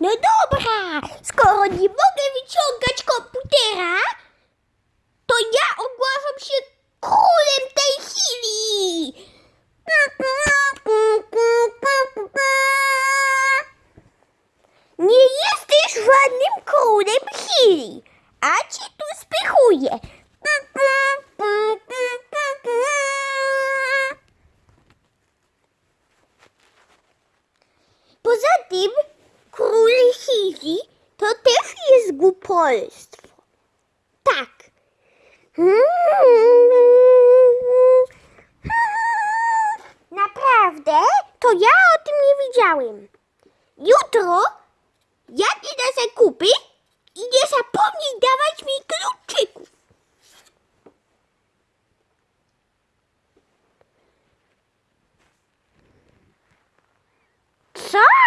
No dobra, skoro nie mogę wyciągać komputera, to ja ogłaszam się królem tej chwili. Nie jesteś żadnym królem chwili, a cię tu spychuję. Poza tym Chili to też jest głupolstwo. Tak. Naprawdę? To ja o tym nie wiedziałem. Jutro jak idę za kupy i nie zapomnij dawać mi kluczyków. Co?